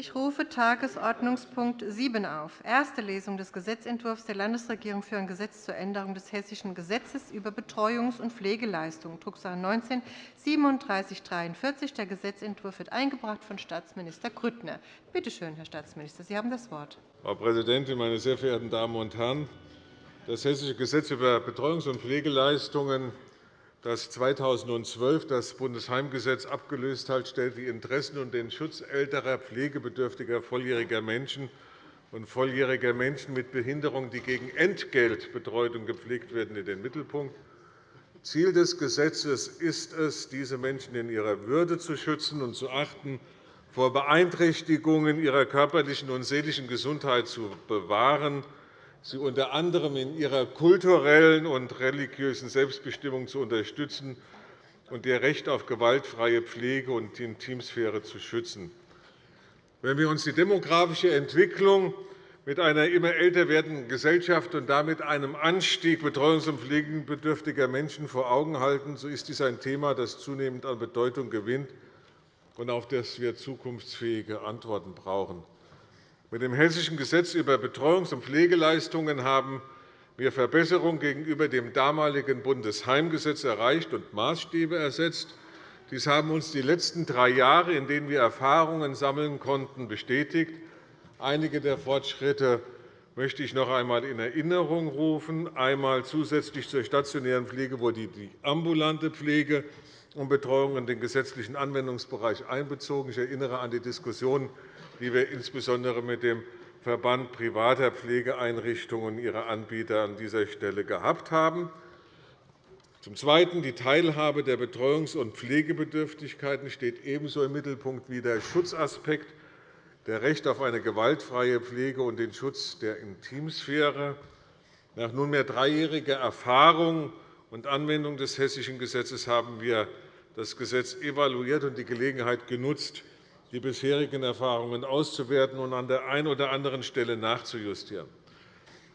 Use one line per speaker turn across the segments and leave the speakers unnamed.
Ich rufe Tagesordnungspunkt 7 auf, erste Lesung des Gesetzentwurfs der Landesregierung für ein Gesetz zur Änderung des Hessischen Gesetzes über Betreuungs- und Pflegeleistungen, Drucksache 19 3743. Der Gesetzentwurf wird eingebracht von Staatsminister Grüttner. Bitte schön, Herr Staatsminister, Sie haben das Wort.
Frau Präsidentin, meine sehr verehrten Damen und Herren! Das Hessische Gesetz über Betreuungs- und Pflegeleistungen das 2012 das Bundesheimgesetz abgelöst hat, stellt die Interessen und den Schutz älterer, pflegebedürftiger volljähriger Menschen und volljähriger Menschen mit Behinderung, die gegen Entgelt betreut und gepflegt werden, in den Mittelpunkt. Ziel des Gesetzes ist es, diese Menschen in ihrer Würde zu schützen und zu achten, vor Beeinträchtigungen ihrer körperlichen und seelischen Gesundheit zu bewahren sie unter anderem in ihrer kulturellen und religiösen Selbstbestimmung zu unterstützen und ihr Recht auf gewaltfreie Pflege und Intimsphäre zu schützen. Wenn wir uns die demografische Entwicklung mit einer immer älter werdenden Gesellschaft und damit einem Anstieg betreuungs- und pflegebedürftiger Menschen vor Augen halten, so ist dies ein Thema, das zunehmend an Bedeutung gewinnt und auf das wir zukunftsfähige Antworten brauchen. Mit dem Hessischen Gesetz über Betreuungs- und Pflegeleistungen haben wir Verbesserungen gegenüber dem damaligen Bundesheimgesetz erreicht und Maßstäbe ersetzt. Dies haben uns die letzten drei Jahre, in denen wir Erfahrungen sammeln konnten, bestätigt. Einige der Fortschritte möchte ich noch einmal in Erinnerung rufen. Einmal zusätzlich zur stationären Pflege wurde die ambulante Pflege und Betreuung in den gesetzlichen Anwendungsbereich einbezogen. Ich erinnere an die Diskussion die wir insbesondere mit dem Verband privater Pflegeeinrichtungen und ihrer Anbieter an dieser Stelle gehabt haben. Zum Zweiten. Die Teilhabe der Betreuungs- und Pflegebedürftigkeiten steht ebenso im Mittelpunkt wie der Schutzaspekt, der Recht auf eine gewaltfreie Pflege und den Schutz der Intimsphäre. Nach nunmehr dreijähriger Erfahrung und Anwendung des Hessischen Gesetzes haben wir das Gesetz evaluiert und die Gelegenheit genutzt, die bisherigen Erfahrungen auszuwerten und an der einen oder anderen Stelle nachzujustieren.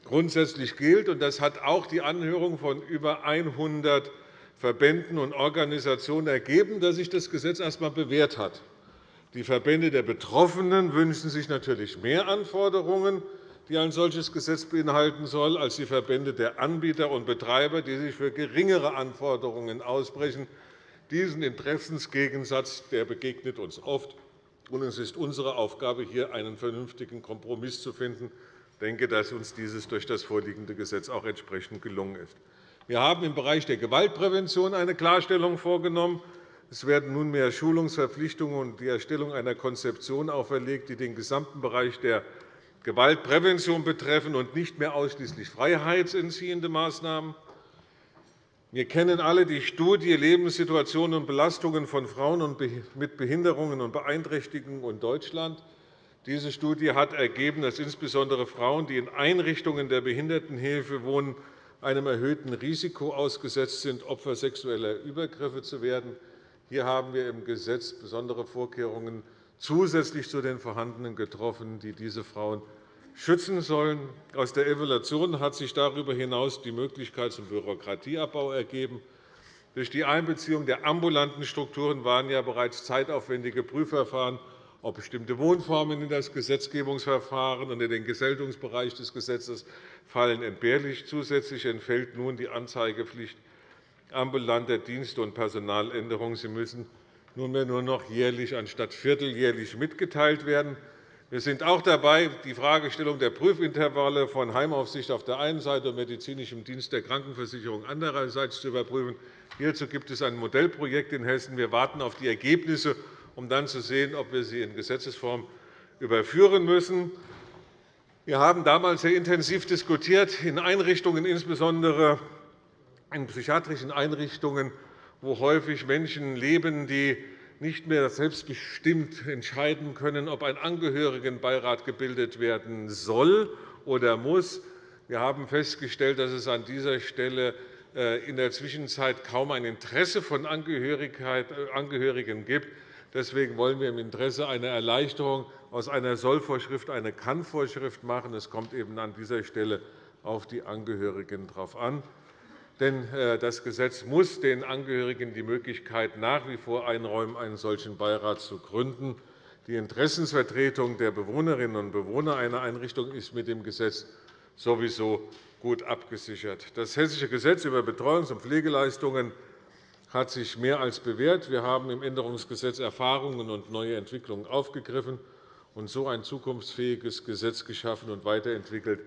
Grundsätzlich gilt, und das hat auch die Anhörung von über 100 Verbänden und Organisationen ergeben, dass sich das Gesetz erst einmal bewährt hat. Die Verbände der Betroffenen wünschen sich natürlich mehr Anforderungen, die ein solches Gesetz beinhalten soll, als die Verbände der Anbieter und Betreiber, die sich für geringere Anforderungen aussprechen. Diesen Interessensgegensatz der begegnet uns oft es ist unsere Aufgabe, hier einen vernünftigen Kompromiss zu finden. Ich denke, dass uns dieses durch das vorliegende Gesetz auch entsprechend gelungen ist. Wir haben im Bereich der Gewaltprävention eine Klarstellung vorgenommen. Es werden nunmehr Schulungsverpflichtungen und die Erstellung einer Konzeption auferlegt, die den gesamten Bereich der Gewaltprävention betreffen und nicht mehr ausschließlich freiheitsentziehende Maßnahmen. Wir kennen alle die Studie Lebenssituationen und Belastungen von Frauen mit Behinderungen und Beeinträchtigungen in Deutschland. Diese Studie hat ergeben, dass insbesondere Frauen, die in Einrichtungen der Behindertenhilfe wohnen, einem erhöhten Risiko ausgesetzt sind, Opfer sexueller Übergriffe zu werden. Hier haben wir im Gesetz besondere Vorkehrungen zusätzlich zu den vorhandenen getroffen, die diese Frauen schützen sollen. Aus der Evaluation hat sich darüber hinaus die Möglichkeit zum Bürokratieabbau ergeben. Durch die Einbeziehung der ambulanten Strukturen waren ja bereits zeitaufwendige Prüfverfahren, ob bestimmte Wohnformen in das Gesetzgebungsverfahren und in den Geselltungsbereich des Gesetzes fallen, entbehrlich. Zusätzlich entfällt nun die Anzeigepflicht ambulanter Dienste und Personaländerungen. Sie müssen nunmehr nur noch jährlich anstatt vierteljährlich mitgeteilt werden. Wir sind auch dabei, die Fragestellung der Prüfintervalle von Heimaufsicht auf der einen Seite und medizinischem Dienst der Krankenversicherung andererseits zu überprüfen. Hierzu gibt es ein Modellprojekt in Hessen. Wir warten auf die Ergebnisse, um dann zu sehen, ob wir sie in Gesetzesform überführen müssen. Wir haben damals sehr intensiv diskutiert in Einrichtungen, insbesondere in psychiatrischen Einrichtungen, wo häufig Menschen leben, die nicht mehr selbstbestimmt entscheiden können, ob ein Angehörigenbeirat gebildet werden soll oder muss. Wir haben festgestellt, dass es an dieser Stelle äh, in der Zwischenzeit kaum ein Interesse von äh, Angehörigen gibt. Deswegen wollen wir im Interesse einer Erleichterung aus einer Sollvorschrift eine Kann-Vorschrift machen. Es kommt eben an dieser Stelle auf die Angehörigen darauf an. Denn äh, das Gesetz muss den Angehörigen die Möglichkeit nach wie vor einräumen, einen solchen Beirat zu gründen. Die Interessensvertretung der Bewohnerinnen und Bewohner einer Einrichtung ist mit dem Gesetz sowieso gut abgesichert. Das Hessische Gesetz über Betreuungs- und Pflegeleistungen hat sich mehr als bewährt. Wir haben im Änderungsgesetz Erfahrungen und neue Entwicklungen aufgegriffen und so ein zukunftsfähiges Gesetz geschaffen und weiterentwickelt,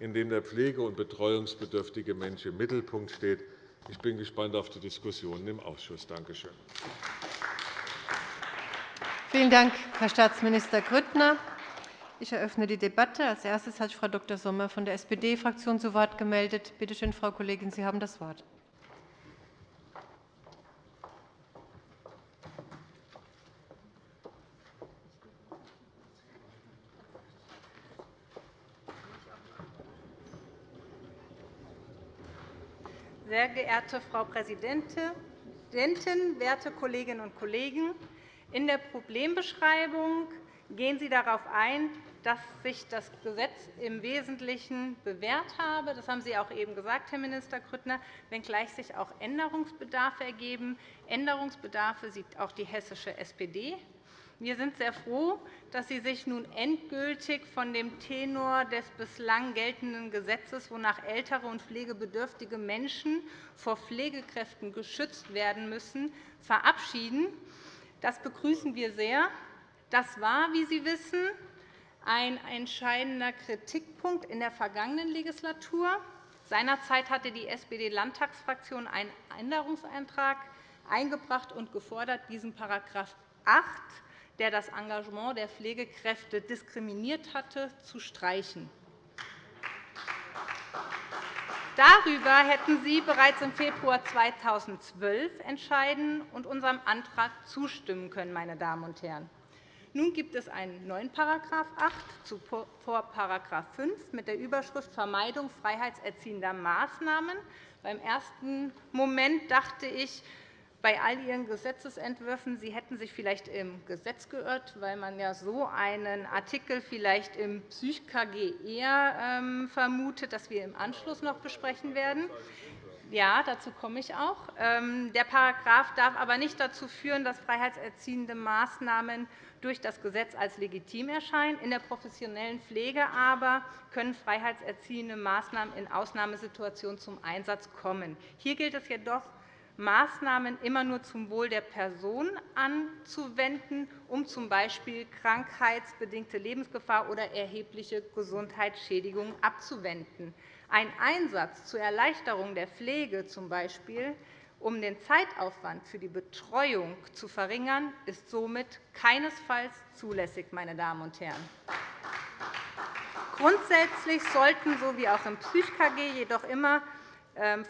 in dem der pflege- und betreuungsbedürftige Mensch im Mittelpunkt steht. Ich bin gespannt auf die Diskussionen im Ausschuss. Danke schön.
Vielen Dank, Herr Staatsminister Grüttner. Ich eröffne die Debatte. Als erstes hat sich Frau Dr. Sommer von der SPD-Fraktion zu Wort gemeldet. Bitte schön, Frau Kollegin, Sie haben das Wort.
Sehr geehrte Frau Präsidentin, werte Kolleginnen und Kollegen! In der Problembeschreibung gehen Sie darauf ein, dass sich das Gesetz im Wesentlichen bewährt habe. Das haben Sie auch eben gesagt, Herr Minister Grüttner, wenngleich sich auch Änderungsbedarfe ergeben. Änderungsbedarfe sieht auch die hessische SPD. Wir sind sehr froh, dass Sie sich nun endgültig von dem Tenor des bislang geltenden Gesetzes, wonach ältere und pflegebedürftige Menschen vor Pflegekräften geschützt werden müssen, verabschieden. Das begrüßen wir sehr. Das war, wie Sie wissen, ein entscheidender Kritikpunkt in der vergangenen Legislatur. Seinerzeit hatte die SPD-Landtagsfraktion einen Änderungsantrag eingebracht und gefordert, diesen § 8 der das Engagement der Pflegekräfte diskriminiert hatte, zu streichen. Darüber hätten Sie bereits im Februar 2012 entscheiden und unserem Antrag zustimmen können. Meine Damen und Herren. Nun gibt es einen neuen § 8 vor § 5 mit der Überschrift Vermeidung freiheitserziehender Maßnahmen. Beim ersten Moment dachte ich, bei all Ihren Gesetzentwürfen, Sie hätten sich vielleicht im Gesetz geirrt, weil man ja so einen Artikel vielleicht im PsychKG eher ähm, vermutet, dass wir im Anschluss noch besprechen werden. Ja, dazu komme ich auch. Ähm, der Paragraph darf aber nicht dazu führen, dass freiheitserziehende Maßnahmen durch das Gesetz als legitim erscheinen. In der professionellen Pflege aber können freiheitserziehende Maßnahmen in Ausnahmesituationen zum Einsatz kommen. Hier gilt es jedoch, Maßnahmen immer nur zum Wohl der Person anzuwenden, um z. B. krankheitsbedingte Lebensgefahr oder erhebliche Gesundheitsschädigung abzuwenden. Ein Einsatz zur Erleichterung der Pflege, z. B. um den Zeitaufwand für die Betreuung zu verringern, ist somit keinesfalls zulässig. Meine Damen und Herren. Grundsätzlich sollten, so wie auch im PsychKG, jedoch immer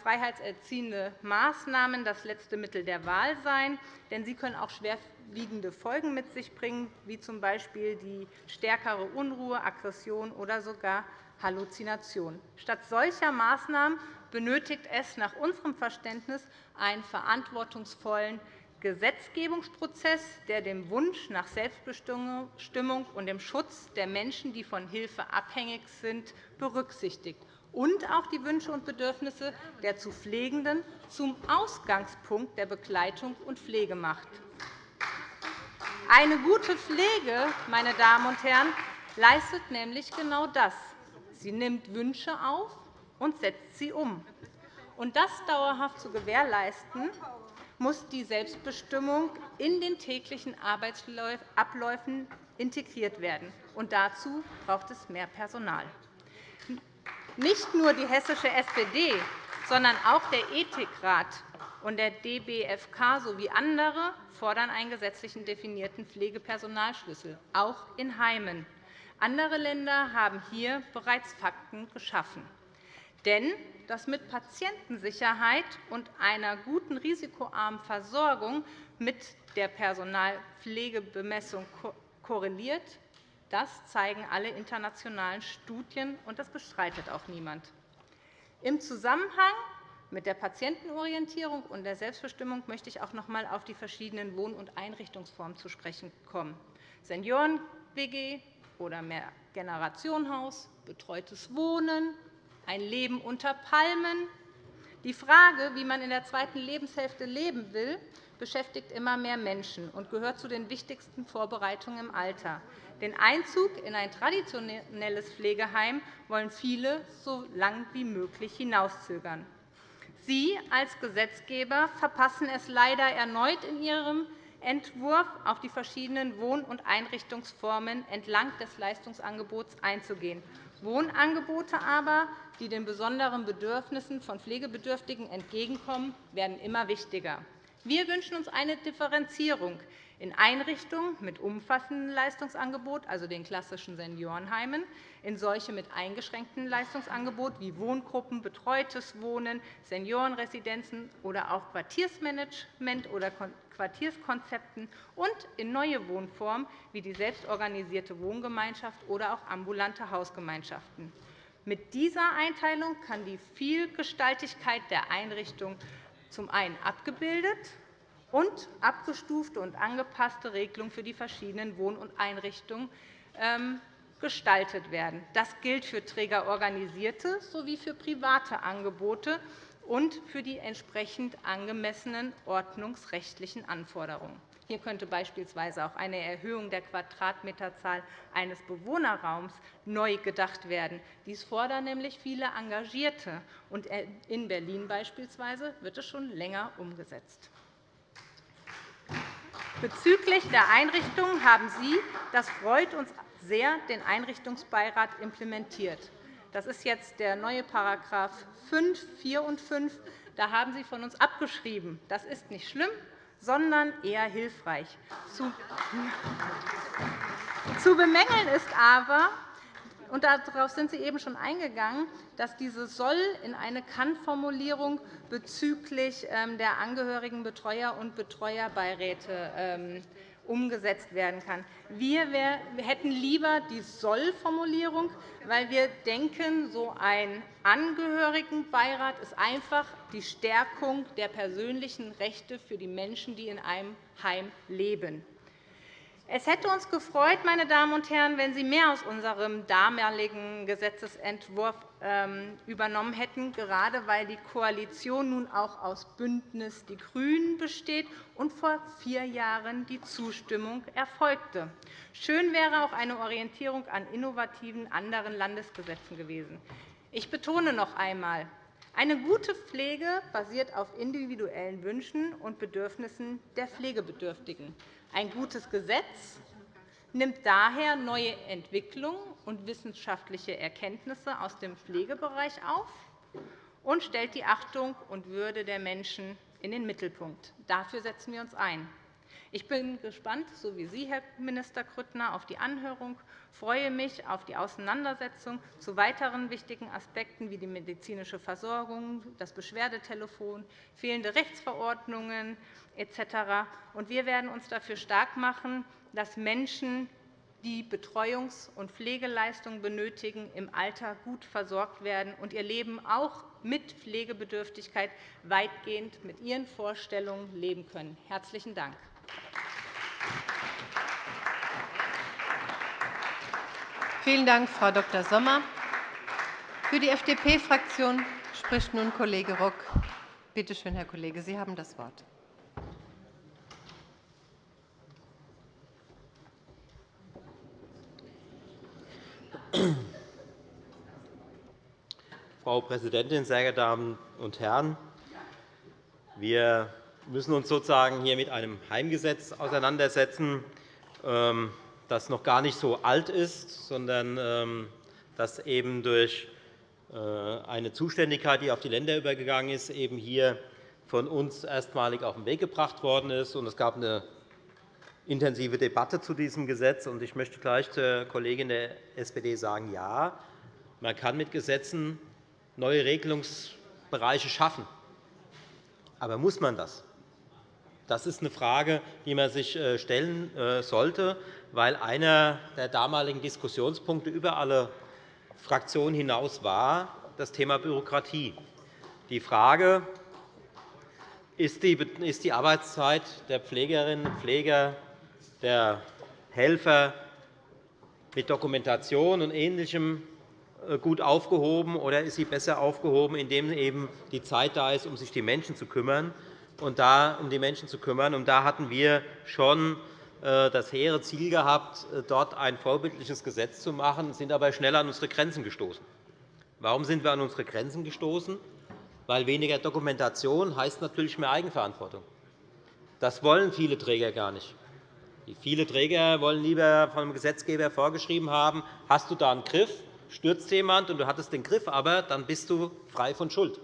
freiheitserziehende Maßnahmen das letzte Mittel der Wahl sein, denn sie können auch schwerwiegende Folgen mit sich bringen, wie z. B. die stärkere Unruhe, Aggression oder sogar Halluzination. Statt solcher Maßnahmen benötigt es nach unserem Verständnis einen verantwortungsvollen Gesetzgebungsprozess, der den Wunsch nach Selbstbestimmung und dem Schutz der Menschen, die von Hilfe abhängig sind, berücksichtigt und auch die Wünsche und Bedürfnisse der zu Pflegenden zum Ausgangspunkt der Begleitung und Pflege macht. Eine gute Pflege, meine Damen und Herren, leistet nämlich genau das. Sie nimmt Wünsche auf und setzt sie um. Und das dauerhaft zu gewährleisten, muss die Selbstbestimmung in den täglichen Arbeitsabläufen integriert werden. Und dazu braucht es mehr Personal. Nicht nur die hessische SPD, sondern auch der Ethikrat und der DBFK sowie andere fordern einen gesetzlichen definierten Pflegepersonalschlüssel, auch in Heimen. Andere Länder haben hier bereits Fakten geschaffen. Denn das mit Patientensicherheit und einer guten risikoarmen Versorgung mit der Personalpflegebemessung korreliert, das zeigen alle internationalen Studien, und das bestreitet auch niemand. Im Zusammenhang mit der Patientenorientierung und der Selbstbestimmung möchte ich auch noch einmal auf die verschiedenen Wohn- und Einrichtungsformen zu sprechen kommen. Senioren-WG oder Mehrgenerationenhaus, betreutes Wohnen, ein Leben unter Palmen. Die Frage, wie man in der zweiten Lebenshälfte leben will, beschäftigt immer mehr Menschen und gehört zu den wichtigsten Vorbereitungen im Alter. Den Einzug in ein traditionelles Pflegeheim wollen viele so lang wie möglich hinauszögern. Sie als Gesetzgeber verpassen es leider erneut in Ihrem Entwurf, auf die verschiedenen Wohn- und Einrichtungsformen entlang des Leistungsangebots einzugehen. Wohnangebote aber, die den besonderen Bedürfnissen von Pflegebedürftigen entgegenkommen, werden immer wichtiger. Wir wünschen uns eine Differenzierung in Einrichtungen mit umfassendem Leistungsangebot, also den klassischen Seniorenheimen, in solche mit eingeschränktem Leistungsangebot wie Wohngruppen, betreutes Wohnen, Seniorenresidenzen oder auch Quartiersmanagement oder Quartierskonzepten und in neue Wohnformen wie die selbstorganisierte Wohngemeinschaft oder auch ambulante Hausgemeinschaften. Mit dieser Einteilung kann die Vielgestaltigkeit der Einrichtung zum einen abgebildet und abgestufte und angepasste Regelungen für die verschiedenen Wohn- und Einrichtungen ähm, gestaltet werden. Das gilt für trägerorganisierte sowie für private Angebote und für die entsprechend angemessenen ordnungsrechtlichen Anforderungen. Hier könnte beispielsweise auch eine Erhöhung der Quadratmeterzahl eines Bewohnerraums neu gedacht werden. Dies fordern nämlich viele Engagierte. In Berlin beispielsweise wird es schon länger umgesetzt. Bezüglich der Einrichtungen haben Sie, das freut uns sehr, den Einrichtungsbeirat implementiert. Das ist jetzt der neue § 5, 4 und 5. Da haben Sie von uns abgeschrieben. Das ist nicht schlimm, sondern eher hilfreich. Zu bemängeln ist aber, und darauf sind Sie eben schon eingegangen, dass diese soll in eine Kann-Formulierung bezüglich ähm, der Angehörigen Betreuer und Betreuerbeiräte ähm, umgesetzt werden kann. Wir hätten lieber die Soll-Formulierung, weil wir denken, so ein Angehörigenbeirat ist einfach die Stärkung der persönlichen Rechte für die Menschen, die in einem Heim leben. Es hätte uns gefreut, meine Damen und Herren, wenn Sie mehr aus unserem damaligen Gesetzentwurf ähm, übernommen hätten, gerade weil die Koalition nun auch aus Bündnis die GRÜNEN besteht und vor vier Jahren die Zustimmung erfolgte. Schön wäre auch eine Orientierung an innovativen anderen Landesgesetzen gewesen. Ich betone noch einmal, eine gute Pflege basiert auf individuellen Wünschen und Bedürfnissen der Pflegebedürftigen. Ein gutes Gesetz nimmt daher neue Entwicklungen und wissenschaftliche Erkenntnisse aus dem Pflegebereich auf und stellt die Achtung und Würde der Menschen in den Mittelpunkt. Dafür setzen wir uns ein. Ich bin gespannt, so wie Sie, Herr Minister Grüttner, auf die Anhörung, freue mich auf die Auseinandersetzung zu weiteren wichtigen Aspekten wie die medizinische Versorgung, das Beschwerdetelefon, fehlende Rechtsverordnungen etc. Wir werden uns dafür stark machen, dass Menschen, die Betreuungs- und Pflegeleistungen benötigen, im Alter gut versorgt werden und ihr Leben auch mit Pflegebedürftigkeit weitgehend mit ihren Vorstellungen leben können. – Herzlichen Dank.
Vielen Dank, Frau Dr. Sommer. Für die FDP-Fraktion spricht nun Kollege Rock. Bitte schön, Herr Kollege, Sie haben das Wort.
Frau Präsidentin, sehr geehrte Damen und Herren! Wir müssen uns sozusagen hier mit einem Heimgesetz auseinandersetzen, ähm, das noch gar nicht so alt ist, sondern ähm, das eben durch äh, eine Zuständigkeit, die auf die Länder übergegangen ist, eben hier von uns erstmalig auf den Weg gebracht worden ist. Es gab eine intensive Debatte zu diesem Gesetz. Ich möchte gleich zur Kollegin der SPD sagen, ja, man kann mit Gesetzen neue Regelungsbereiche schaffen. Aber muss man das? Das ist eine Frage, die man sich äh, stellen äh, sollte, weil einer der damaligen Diskussionspunkte über alle Fraktionen hinaus war das Thema Bürokratie. Die Frage, ist die Arbeitszeit der Pflegerinnen und Pfleger, der Helfer mit Dokumentation und Ähnlichem äh, gut aufgehoben, oder ist sie besser aufgehoben, indem eben die Zeit da ist, um sich die Menschen zu kümmern? und da um die Menschen zu kümmern. Und da hatten wir schon das hehre Ziel gehabt, äh, dort ein vorbildliches Gesetz zu machen, sind aber schnell an unsere Grenzen gestoßen. Warum sind wir an unsere Grenzen gestoßen? Weil weniger Dokumentation heißt natürlich mehr Eigenverantwortung. Das wollen viele Träger gar nicht. Viele Träger wollen lieber vom Gesetzgeber vorgeschrieben haben, hast du da einen Griff, stürzt jemand und du hattest den Griff, aber dann bist du frei von Schuld.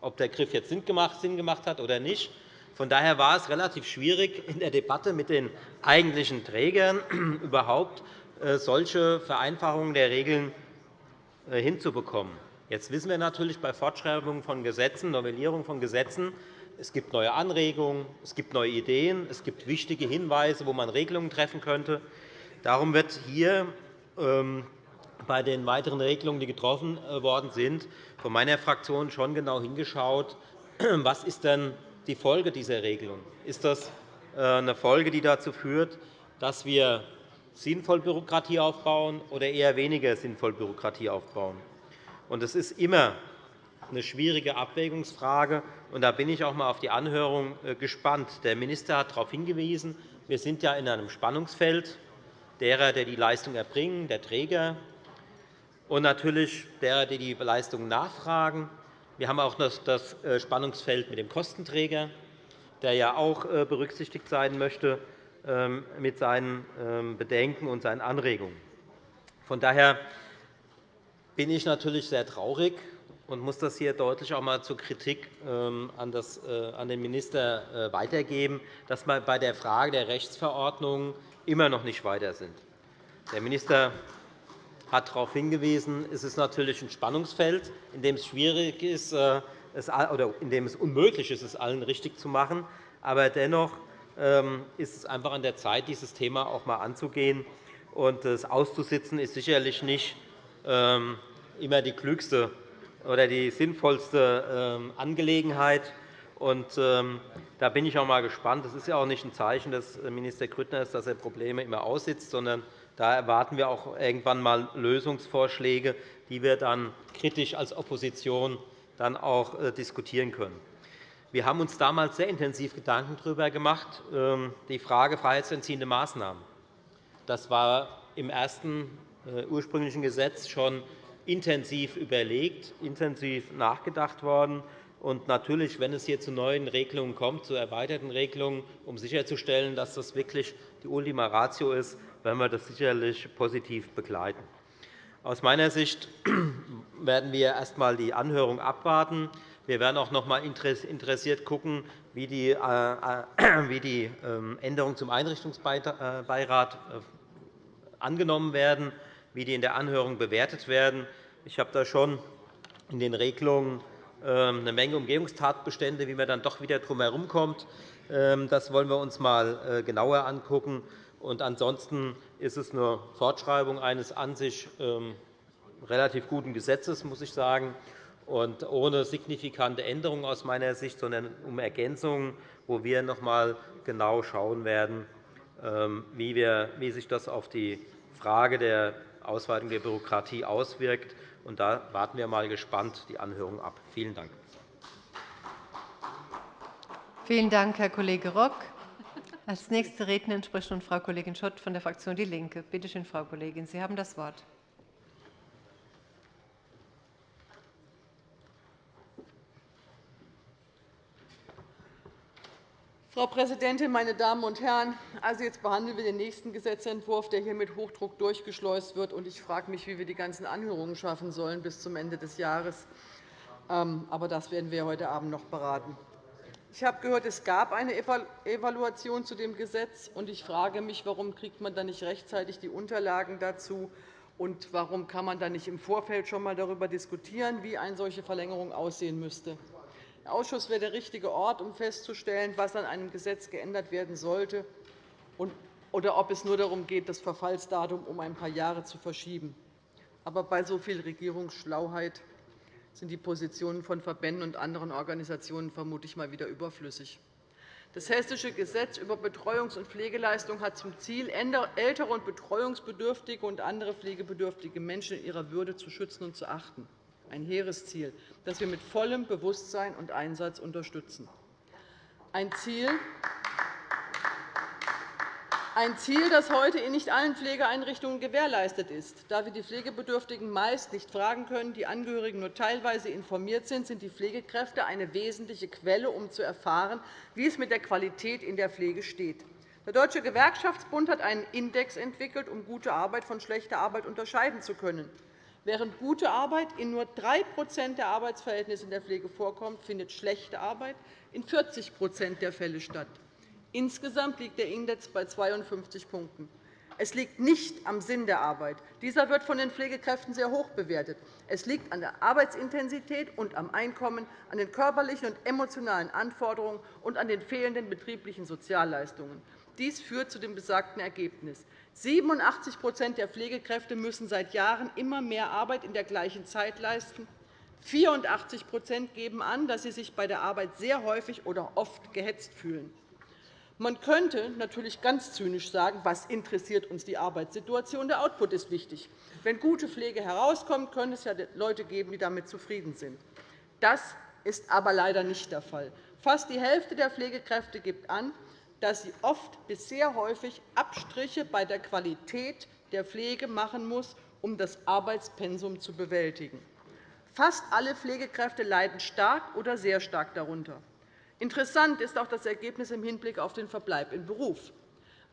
Ob der Griff jetzt Sinn gemacht hat oder nicht, von daher war es relativ schwierig, in der Debatte mit den eigentlichen Trägern überhaupt äh, solche Vereinfachungen der Regeln äh, hinzubekommen. Jetzt wissen wir natürlich bei Fortschreibung von Gesetzen, Novellierung von Gesetzen, es gibt neue Anregungen, es gibt neue Ideen, es gibt wichtige Hinweise, wo man Regelungen treffen könnte. Darum wird hier ähm, bei den weiteren Regelungen, die getroffen äh, worden sind, von meiner Fraktion schon genau hingeschaut, was ist denn die Folge dieser Regelung? Ist das äh, eine Folge, die dazu führt, dass wir sinnvoll Bürokratie aufbauen oder eher weniger sinnvoll Bürokratie aufbauen? Es ist immer eine schwierige Abwägungsfrage. da bin ich auch einmal auf die Anhörung äh, gespannt. Der Minister hat darauf hingewiesen, wir sind ja in einem Spannungsfeld derer, die die Leistung erbringen, der Träger, und natürlich derer, die die Leistungen nachfragen. Wir haben auch das äh, Spannungsfeld mit dem Kostenträger, der ja auch äh, berücksichtigt sein möchte ähm, mit seinen ähm, Bedenken und seinen Anregungen. Von daher bin ich natürlich sehr traurig und muss das hier deutlich auch einmal zur Kritik ähm, äh, an den Minister weitergeben, dass wir bei der Frage der Rechtsverordnung immer noch nicht weiter sind. Der Minister hat darauf hingewiesen, es ist natürlich ein Spannungsfeld, in dem es schwierig ist, äh, oder in dem es unmöglich ist, es allen richtig zu machen. Aber dennoch ähm, ist es einfach an der Zeit, dieses Thema auch einmal anzugehen. Das auszusitzen ist sicherlich nicht ähm, immer die klügste oder die sinnvollste ähm, Angelegenheit. Da bin ich auch einmal gespannt. Das ist ja auch nicht ein Zeichen des Minister Grüttners, dass er Probleme immer aussitzt, sondern da erwarten wir auch irgendwann einmal Lösungsvorschläge, die wir dann kritisch als Opposition dann auch äh, diskutieren können. Wir haben uns damals sehr intensiv Gedanken darüber gemacht, ähm, die Frage freiheitsentziehende Maßnahmen. Das war im ersten äh, ursprünglichen Gesetz schon intensiv überlegt, intensiv nachgedacht worden. Und natürlich, wenn es hier zu neuen Regelungen kommt, zu erweiterten Regelungen, um sicherzustellen, dass das wirklich die Ultima Ratio ist, werden wir das sicherlich positiv begleiten. Aus meiner Sicht werden wir erst einmal die Anhörung abwarten. Wir werden auch noch einmal interessiert schauen, wie die äh, äh, ähm, Änderungen zum Einrichtungsbeirat äh, angenommen werden, wie die in der Anhörung bewertet werden. Ich habe da schon in den Regelungen ähm, eine Menge Umgehungstatbestände, wie man dann doch wieder drum herumkommt. Ähm, das wollen wir uns einmal genauer anschauen. Und ansonsten ist es eine Fortschreibung eines an sich ähm, relativ guten Gesetzes, muss ich sagen, und ohne signifikante Änderungen aus meiner Sicht, sondern um Ergänzungen, wo wir noch einmal genau schauen werden, ähm, wie sich das auf die Frage der Ausweitung der Bürokratie auswirkt. Da warten wir mal gespannt die Anhörung ab. Vielen Dank.
Vielen Dank, Herr Kollege Rock. Als nächste Rednerin spricht nun Frau Kollegin Schott von der Fraktion DIE LINKE. Bitte schön, Frau Kollegin, Sie haben das Wort.
Frau Präsidentin, meine Damen und Herren! Also, jetzt behandeln wir den nächsten Gesetzentwurf, der hier mit Hochdruck durchgeschleust wird. Ich frage mich, wie wir die ganzen Anhörungen schaffen sollen bis zum Ende des Jahres. Ähm, aber das werden wir heute Abend noch beraten. Ich habe gehört, es gab eine Evaluation zu dem Gesetz. und Ich frage mich, warum kriegt man dann nicht rechtzeitig die Unterlagen dazu und warum kann man dann nicht im Vorfeld schon einmal darüber diskutieren, wie eine solche Verlängerung aussehen müsste. Der Ausschuss wäre der richtige Ort, um festzustellen, was an einem Gesetz geändert werden sollte oder ob es nur darum geht, das Verfallsdatum um ein paar Jahre zu verschieben. Aber bei so viel Regierungsschlauheit sind die Positionen von Verbänden und anderen Organisationen vermutlich mal wieder überflüssig. Das Hessische Gesetz über Betreuungs- und Pflegeleistung hat zum Ziel, ältere und betreuungsbedürftige und andere pflegebedürftige Menschen in ihrer Würde zu schützen und zu achten. Ein hehres Ziel, das wir mit vollem Bewusstsein und Einsatz unterstützen. ein Ziel, ein Ziel, das heute in nicht allen Pflegeeinrichtungen gewährleistet ist. Da wir die Pflegebedürftigen meist nicht fragen können, die Angehörigen nur teilweise informiert sind, sind die Pflegekräfte eine wesentliche Quelle, um zu erfahren, wie es mit der Qualität in der Pflege steht. Der Deutsche Gewerkschaftsbund hat einen Index entwickelt, um gute Arbeit von schlechter Arbeit unterscheiden zu können. Während gute Arbeit in nur 3% der Arbeitsverhältnisse in der Pflege vorkommt, findet schlechte Arbeit in 40% der Fälle statt. Insgesamt liegt der Index bei 52 Punkten. Es liegt nicht am Sinn der Arbeit. Dieser wird von den Pflegekräften sehr hoch bewertet. Es liegt an der Arbeitsintensität und am Einkommen, an den körperlichen und emotionalen Anforderungen und an den fehlenden betrieblichen Sozialleistungen. Dies führt zu dem besagten Ergebnis. 87% der Pflegekräfte müssen seit Jahren immer mehr Arbeit in der gleichen Zeit leisten. 84% geben an, dass sie sich bei der Arbeit sehr häufig oder oft gehetzt fühlen. Man könnte natürlich ganz zynisch sagen, was interessiert uns die Arbeitssituation? Der Output ist wichtig. Wenn gute Pflege herauskommt, können es ja Leute geben, die damit zufrieden sind. Das ist aber leider nicht der Fall. Fast die Hälfte der Pflegekräfte gibt an, dass sie oft bis sehr häufig Abstriche bei der Qualität der Pflege machen muss, um das Arbeitspensum zu bewältigen. Fast alle Pflegekräfte leiden stark oder sehr stark darunter. Interessant ist auch das Ergebnis im Hinblick auf den Verbleib im Beruf,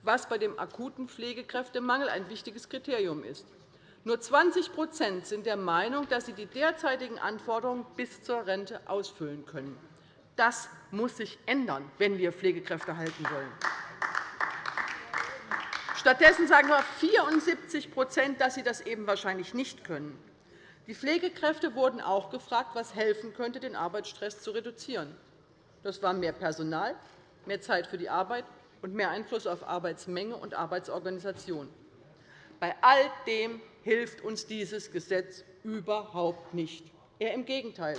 was bei dem akuten Pflegekräftemangel ein wichtiges Kriterium ist. Nur 20% sind der Meinung, dass sie die derzeitigen Anforderungen bis zur Rente ausfüllen können. Das muss sich ändern, wenn wir Pflegekräfte halten wollen. Stattdessen sagen nur 74% dass sie das eben wahrscheinlich nicht können. Die Pflegekräfte wurden auch gefragt, was helfen könnte, den Arbeitsstress zu reduzieren. Das war mehr Personal, mehr Zeit für die Arbeit und mehr Einfluss auf Arbeitsmenge und Arbeitsorganisation. Bei all dem hilft uns dieses Gesetz überhaupt nicht. Eher im Gegenteil.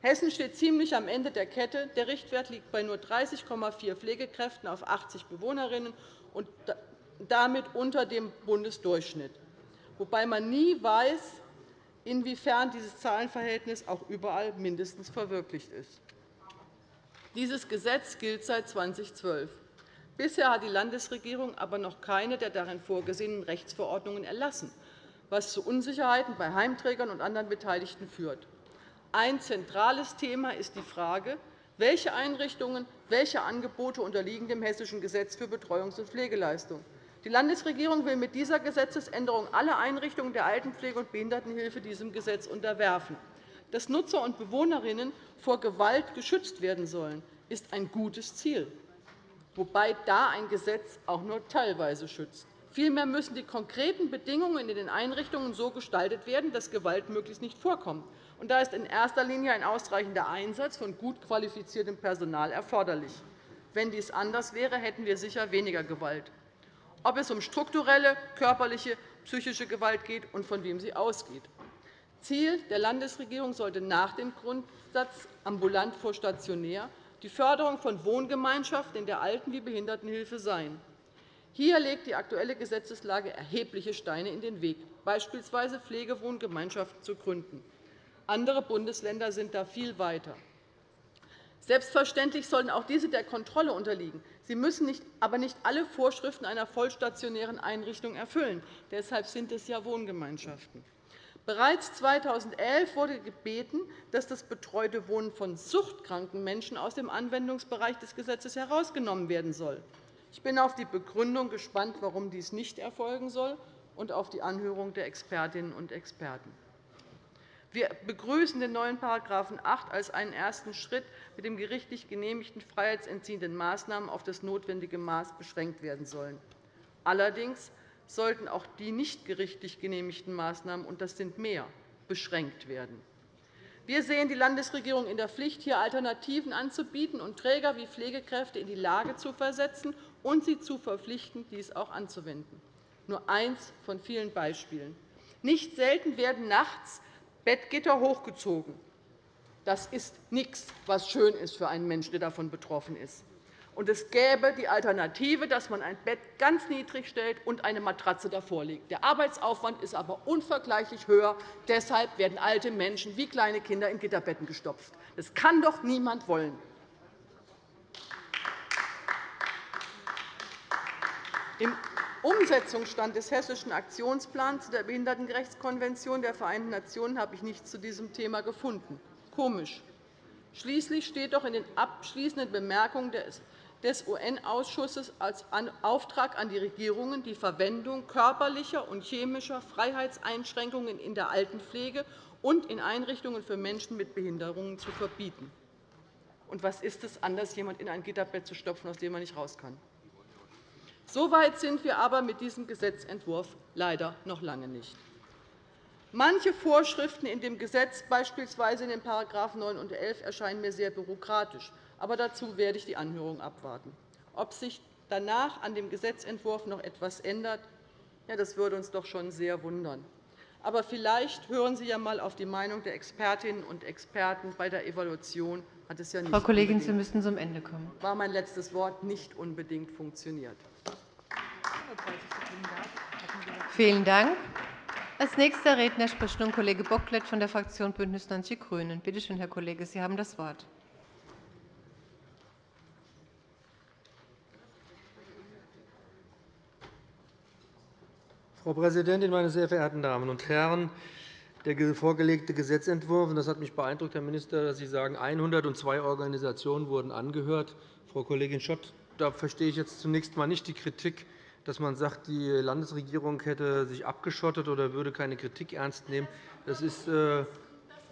Hessen steht ziemlich am Ende der Kette. Der Richtwert liegt bei nur 30,4 Pflegekräften auf 80 Bewohnerinnen und damit unter dem Bundesdurchschnitt, wobei man nie weiß, inwiefern dieses Zahlenverhältnis auch überall mindestens verwirklicht ist. Dieses Gesetz gilt seit 2012. Bisher hat die Landesregierung aber noch keine der darin vorgesehenen Rechtsverordnungen erlassen, was zu Unsicherheiten bei Heimträgern und anderen Beteiligten führt. Ein zentrales Thema ist die Frage, welche Einrichtungen, welche Angebote unterliegen dem Hessischen Gesetz für Betreuungs- und Pflegeleistungen. Die Landesregierung will mit dieser Gesetzesänderung alle Einrichtungen der Altenpflege und Behindertenhilfe diesem Gesetz unterwerfen dass Nutzer und Bewohnerinnen vor Gewalt geschützt werden sollen, ist ein gutes Ziel, wobei da ein Gesetz auch nur teilweise schützt. Vielmehr müssen die konkreten Bedingungen in den Einrichtungen so gestaltet werden, dass Gewalt möglichst nicht vorkommt. da ist in erster Linie ein ausreichender Einsatz von gut qualifiziertem Personal erforderlich. Wenn dies anders wäre, hätten wir sicher weniger Gewalt. Ob es um strukturelle, körperliche, psychische Gewalt geht und von wem sie ausgeht. Ziel der Landesregierung sollte nach dem Grundsatz ambulant vor stationär die Förderung von Wohngemeinschaften in der Alten- wie Behindertenhilfe sein. Hier legt die aktuelle Gesetzeslage erhebliche Steine in den Weg, beispielsweise Pflegewohngemeinschaften zu gründen. Andere Bundesländer sind da viel weiter. Selbstverständlich sollen auch diese der Kontrolle unterliegen. Sie müssen aber nicht alle Vorschriften einer vollstationären Einrichtung erfüllen. Deshalb sind es ja Wohngemeinschaften. Bereits 2011 wurde gebeten, dass das betreute Wohnen von suchtkranken Menschen aus dem Anwendungsbereich des Gesetzes herausgenommen werden soll. Ich bin auf die Begründung gespannt, warum dies nicht erfolgen soll, und auf die Anhörung der Expertinnen und Experten. Wir begrüßen den neuen § 8 als einen ersten Schritt, mit dem gerichtlich genehmigten freiheitsentziehenden Maßnahmen auf das notwendige Maß beschränkt werden sollen. Allerdings sollten auch die nicht gerichtlich genehmigten Maßnahmen, und das sind mehr, beschränkt werden. Wir sehen die Landesregierung in der Pflicht, hier Alternativen anzubieten und Träger wie Pflegekräfte in die Lage zu versetzen und sie zu verpflichten, dies auch anzuwenden. Nur eines von vielen Beispielen. Nicht selten werden nachts Bettgitter hochgezogen. Das ist nichts, was schön ist für einen Menschen, der davon betroffen ist. Und es gäbe die Alternative, dass man ein Bett ganz niedrig stellt und eine Matratze davor legt. Der Arbeitsaufwand ist aber unvergleichlich höher. Deshalb werden alte Menschen wie kleine Kinder in Gitterbetten gestopft. Das kann doch niemand wollen. Im Umsetzungsstand des Hessischen Aktionsplans zu der Behindertenrechtskonvention der Vereinten Nationen habe ich nichts zu diesem Thema gefunden. Komisch. Schließlich steht doch in den abschließenden Bemerkungen des UN-Ausschusses als Auftrag an die Regierungen, die Verwendung körperlicher und chemischer Freiheitseinschränkungen in der Altenpflege und in Einrichtungen für Menschen mit Behinderungen zu verbieten. Und was ist es anders, jemanden in ein Gitterbett zu stopfen, aus dem man nicht raus kann? So weit sind wir aber mit diesem Gesetzentwurf leider noch lange nicht. Manche Vorschriften in dem Gesetz, beispielsweise in den § 9 und 11, erscheinen mir sehr bürokratisch. Aber dazu werde ich die Anhörung abwarten. Ob sich danach an dem Gesetzentwurf noch etwas ändert, ja, das würde uns doch schon sehr wundern. Aber vielleicht hören Sie ja einmal auf die Meinung der Expertinnen und Experten. Bei der Evaluation hat es ja nicht
Frau Kollegin, Sie müssen zum Ende kommen.
war mein letztes Wort nicht unbedingt funktioniert.
Vielen Dank. Als nächster Redner spricht nun Kollege Bocklet von der Fraktion BÜNDNIS 90 die GRÜNEN. Bitte schön, Herr Kollege, Sie haben das Wort.
Frau Präsidentin, meine sehr verehrten Damen und Herren! Der vorgelegte Gesetzentwurf, das hat mich beeindruckt, Herr Minister, dass Sie sagen, 102 Organisationen wurden angehört. Frau Kollegin Schott, da verstehe ich jetzt zunächst einmal nicht die Kritik dass man sagt, die Landesregierung hätte sich abgeschottet oder würde keine Kritik ernst nehmen. Das ist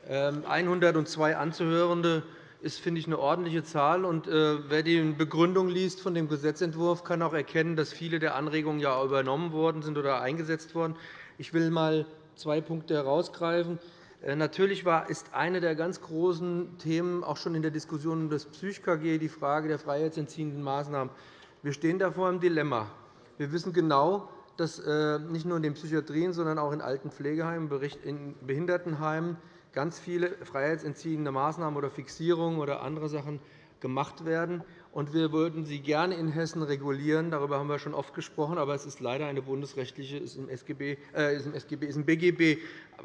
102 ähm, Anzuhörende ist, finde ich, eine ordentliche Zahl. Und, äh, wer die Begründung liest von dem Gesetzentwurf, kann auch erkennen, dass viele der Anregungen ja übernommen worden sind oder eingesetzt worden. Ich will einmal zwei Punkte herausgreifen. Äh, natürlich ist eine der ganz großen Themen auch schon in der Diskussion um das PsychKG die Frage der freiheitsentziehenden Maßnahmen. Wir stehen da vor einem Dilemma. Wir wissen genau, dass äh, nicht nur in den Psychiatrien, sondern auch in alten Pflegeheimen, in Behindertenheimen ganz viele freiheitsentziehende Maßnahmen oder Fixierungen oder andere Sachen gemacht werden. wir würden sie gerne in Hessen regulieren. Darüber haben wir schon oft gesprochen. Aber es ist leider eine bundesrechtliche, ist im, SGB, äh, ist im, SGB, ist im BGB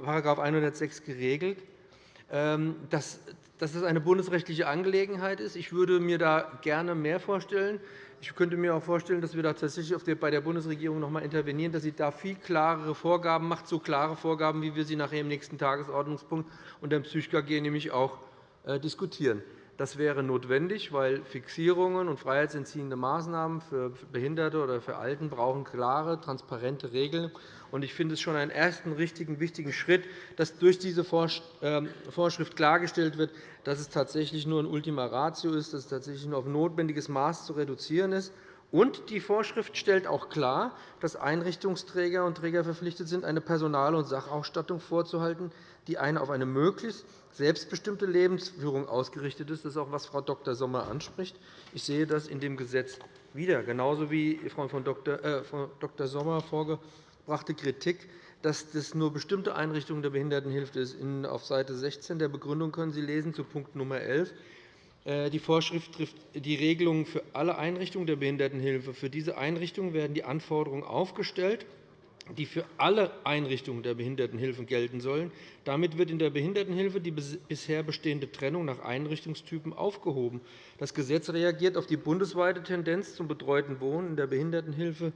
§ 106 geregelt. Ähm, dass das eine bundesrechtliche Angelegenheit ist. Ich würde mir da gerne mehr vorstellen. Ich könnte mir auch vorstellen, dass wir da tatsächlich bei der Bundesregierung noch einmal intervenieren, dass sie da viel klarere Vorgaben macht, so klare Vorgaben, wie wir sie nachher im nächsten Tagesordnungspunkt und dem PsychKG nämlich auch äh, diskutieren. Das wäre notwendig, weil Fixierungen und freiheitsentziehende Maßnahmen für Behinderte oder für Alten brauchen klare, transparente Regeln. Ich finde es schon einen ersten richtigen, wichtigen Schritt, dass durch diese ähm, Vorschrift klargestellt wird, dass es tatsächlich nur ein Ultima Ratio ist, dass es tatsächlich nur auf notwendiges Maß zu reduzieren ist. Und die Vorschrift stellt auch klar, dass Einrichtungsträger und Träger verpflichtet sind, eine Personal- und Sachausstattung vorzuhalten, die eine auf eine möglichst selbstbestimmte Lebensführung ausgerichtet ist. Das ist auch, was Frau Dr. Sommer anspricht. Ich sehe das in dem Gesetz wieder, genauso wie Frau Dr. Äh, Sommer vorgebrachte Kritik dass das nur bestimmte Einrichtungen der Behindertenhilfe ist. Auf Seite 16 der Begründung können Sie lesen zu Punkt Nummer 11. Äh, die Vorschrift trifft die Regelungen für alle Einrichtungen der Behindertenhilfe. Für diese Einrichtungen werden die Anforderungen aufgestellt, die für alle Einrichtungen der Behindertenhilfe gelten sollen. Damit wird in der Behindertenhilfe die bisher bestehende Trennung nach Einrichtungstypen aufgehoben. Das Gesetz reagiert auf die bundesweite Tendenz zum betreuten Wohnen in der Behindertenhilfe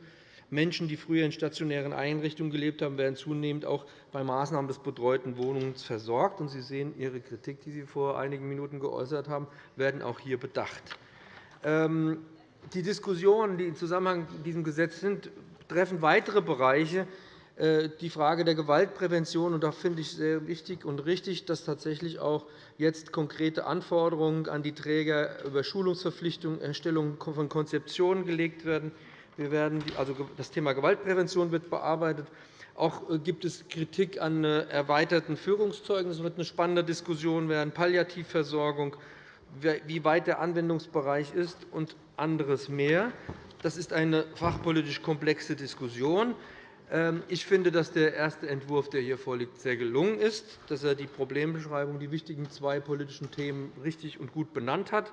Menschen, die früher in stationären Einrichtungen gelebt haben, werden zunehmend auch bei Maßnahmen des betreuten Wohnens versorgt. Sie sehen, Ihre Kritik, die Sie vor einigen Minuten geäußert haben, werden auch hier bedacht. Ähm, die Diskussionen, die im Zusammenhang mit diesem Gesetz sind, treffen weitere Bereiche, äh, die Frage der Gewaltprävention. Da finde ich sehr wichtig und richtig, dass tatsächlich auch jetzt konkrete Anforderungen an die Träger über Schulungsverpflichtungen, Erstellung von Konzeptionen gelegt werden. Wir werden, also das Thema Gewaltprävention wird bearbeitet. Auch äh, gibt es Kritik an äh, erweiterten Führungszeugnissen. Das wird eine spannende Diskussion werden. Palliativversorgung, wie weit der Anwendungsbereich ist und anderes mehr. Das ist eine fachpolitisch komplexe Diskussion. Ähm, ich finde, dass der erste Entwurf, der hier vorliegt, sehr gelungen ist, dass er die Problembeschreibung, die wichtigen zwei politischen Themen richtig und gut benannt hat.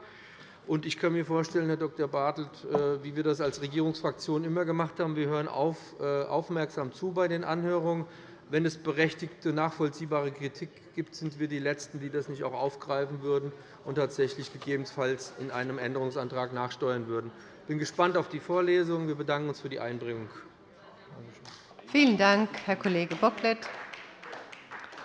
Ich kann mir vorstellen, Herr Dr. Bartelt, äh, wie wir das als Regierungsfraktion immer gemacht haben, wir hören äh, aufmerksam zu bei den Anhörungen. Wenn es berechtigte, nachvollziehbare Kritik gibt, sind wir die Letzten, die das nicht auch aufgreifen würden und tatsächlich gegebenenfalls in einem Änderungsantrag nachsteuern würden. Ich bin gespannt auf die Vorlesung. Wir bedanken uns für die Einbringung.
Vielen Dank, Herr Kollege Bocklet.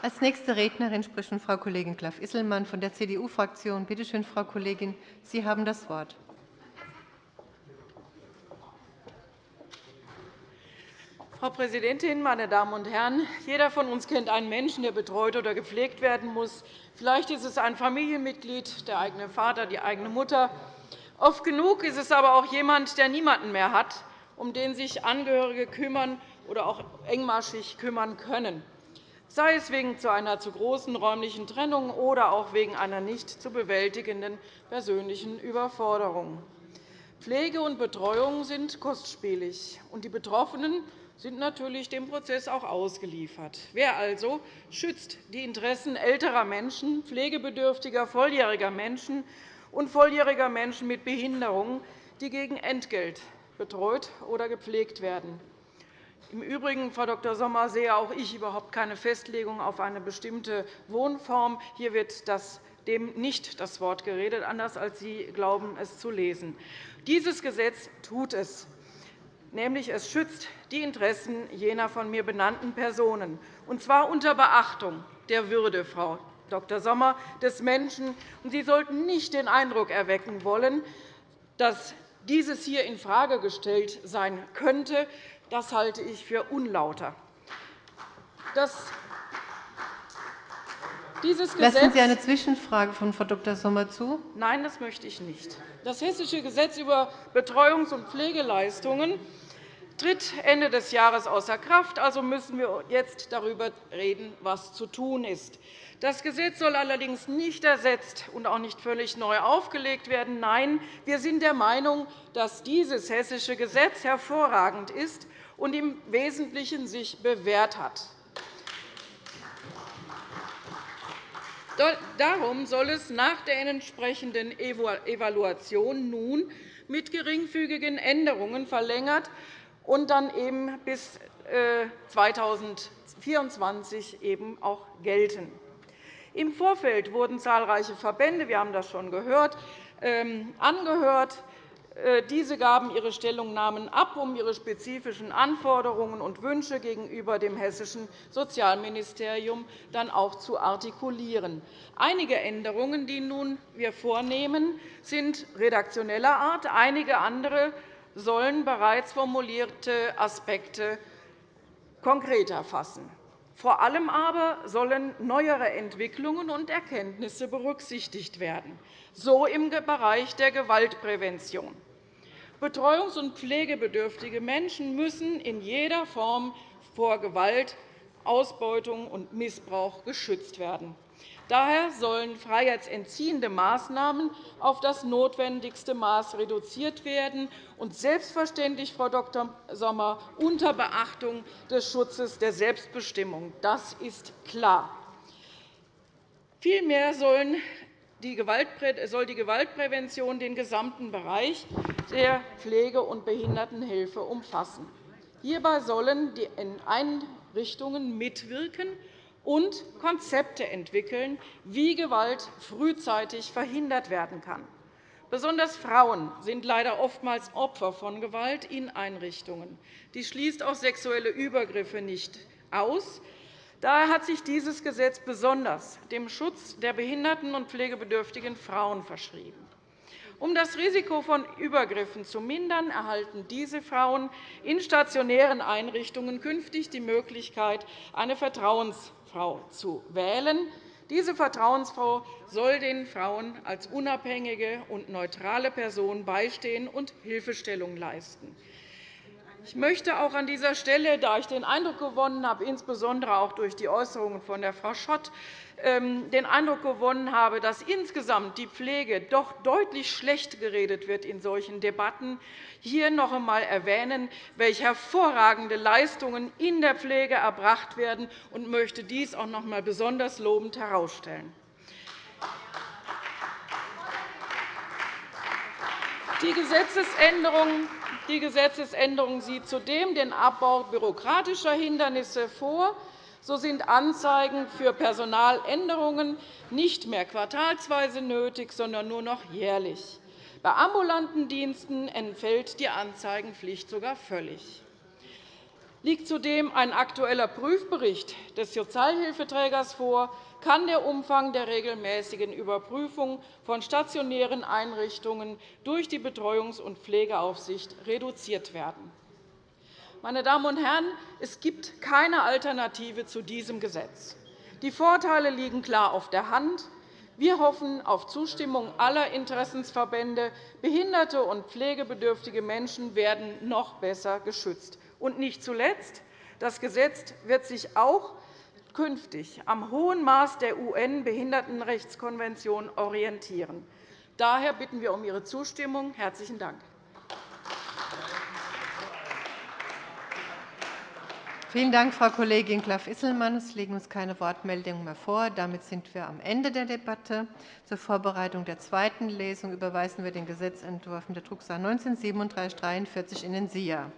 Als nächste Rednerin spricht Frau Kollegin Klaff-Isselmann von der CDU-Fraktion. Bitte schön, Frau Kollegin, Sie haben das Wort.
Frau Präsidentin, meine Damen und Herren! Jeder von uns kennt einen Menschen, der betreut oder gepflegt werden muss. Vielleicht ist es ein Familienmitglied, der eigene Vater, die eigene Mutter. Oft genug ist es aber auch jemand, der niemanden mehr hat, um den sich Angehörige kümmern oder auch engmaschig kümmern können, sei es wegen einer zu großen räumlichen Trennung oder auch wegen einer nicht zu bewältigenden persönlichen Überforderung. Pflege und Betreuung sind kostspielig, und die Betroffenen sind natürlich dem Prozess auch ausgeliefert. Wer also schützt die Interessen älterer Menschen, pflegebedürftiger volljähriger Menschen und volljähriger Menschen mit Behinderungen, die gegen Entgelt betreut oder gepflegt werden? Im Übrigen, Frau Dr. Sommer, sehe auch ich überhaupt keine Festlegung auf eine bestimmte Wohnform. Hier wird das dem nicht das Wort geredet, anders als Sie glauben, es zu lesen. Dieses Gesetz tut es, nämlich es schützt die Interessen jener von mir benannten Personen, und zwar unter Beachtung der Würde, Frau Dr. Sommer, des Menschen. Sie sollten nicht den Eindruck erwecken wollen, dass dieses hier infrage gestellt sein könnte. Das halte ich für unlauter.
Lassen Sie eine Zwischenfrage von Frau Dr. Sommer zu?
Nein, das möchte ich nicht. Das Hessische Gesetz über Betreuungs- und Pflegeleistungen tritt Ende des Jahres außer Kraft. Also müssen wir jetzt darüber reden, was zu tun ist. Das Gesetz soll allerdings nicht ersetzt und auch nicht völlig neu aufgelegt werden. Nein, wir sind der Meinung, dass dieses Hessische Gesetz hervorragend ist und im Wesentlichen sich bewährt hat. Darum soll es nach der entsprechenden Evaluation nun mit geringfügigen Änderungen verlängert und dann eben bis 2024 äh, eben auch gelten. Im Vorfeld wurden zahlreiche Verbände, wir haben das schon gehört, ähm, angehört. Äh, diese gaben ihre Stellungnahmen ab, um ihre spezifischen Anforderungen und Wünsche gegenüber dem Hessischen Sozialministerium dann auch zu artikulieren. Einige Änderungen, die nun wir vornehmen, sind redaktioneller Art. Einige andere sollen bereits formulierte Aspekte konkreter fassen. Vor allem aber sollen neuere Entwicklungen und Erkenntnisse berücksichtigt werden, so im Bereich der Gewaltprävention. Betreuungs- und pflegebedürftige Menschen müssen in jeder Form vor Gewalt, Ausbeutung und Missbrauch geschützt werden. Daher sollen freiheitsentziehende Maßnahmen auf das notwendigste Maß reduziert werden, und selbstverständlich, Frau Dr. Sommer, unter Beachtung des Schutzes der Selbstbestimmung. Das ist klar. Vielmehr soll die Gewaltprävention den gesamten Bereich der Pflege- und Behindertenhilfe umfassen. Hierbei sollen die Einrichtungen mitwirken und Konzepte entwickeln, wie Gewalt frühzeitig verhindert werden kann. Besonders Frauen sind leider oftmals Opfer von Gewalt in Einrichtungen. Dies schließt auch sexuelle Übergriffe nicht aus. Daher hat sich dieses Gesetz besonders dem Schutz der behinderten und pflegebedürftigen Frauen verschrieben. Um das Risiko von Übergriffen zu mindern, erhalten diese Frauen in stationären Einrichtungen künftig die Möglichkeit, eine Vertrauensfrau zu wählen. Diese Vertrauensfrau soll den Frauen als unabhängige und neutrale Person beistehen und Hilfestellung leisten. Ich möchte auch an dieser Stelle, da ich den Eindruck gewonnen habe, insbesondere auch durch die Äußerungen von der Frau Schott, ähm, den Eindruck gewonnen habe, dass insgesamt die Pflege doch deutlich schlecht geredet wird in solchen Debatten, hier noch einmal erwähnen, welche hervorragende Leistungen in der Pflege erbracht werden, und möchte dies auch noch einmal besonders lobend herausstellen. Die Gesetzesänderung die Gesetzesänderung sieht zudem den Abbau bürokratischer Hindernisse vor. So sind Anzeigen für Personaländerungen nicht mehr quartalsweise nötig, sondern nur noch jährlich. Bei ambulanten Diensten entfällt die Anzeigenpflicht sogar völlig. Liegt zudem ein aktueller Prüfbericht des Sozialhilfeträgers vor, kann der Umfang der regelmäßigen Überprüfung von stationären Einrichtungen durch die Betreuungs- und Pflegeaufsicht reduziert werden. Meine Damen und Herren, es gibt keine Alternative zu diesem Gesetz. Die Vorteile liegen klar auf der Hand. Wir hoffen auf Zustimmung aller Interessensverbände. Behinderte und pflegebedürftige Menschen werden noch besser geschützt. Und nicht zuletzt. Das Gesetz wird sich auch künftig am hohen Maß der UN-Behindertenrechtskonvention orientieren. Daher bitten wir um Ihre Zustimmung. – Herzlichen Dank.
Vielen Dank, Frau Kollegin Klaff-Isselmann. Es liegen uns keine Wortmeldungen mehr vor. Damit sind wir am Ende der Debatte. Zur Vorbereitung der zweiten Lesung überweisen wir den Gesetzentwurf mit der Drucksache 19 /3743 in den SIA.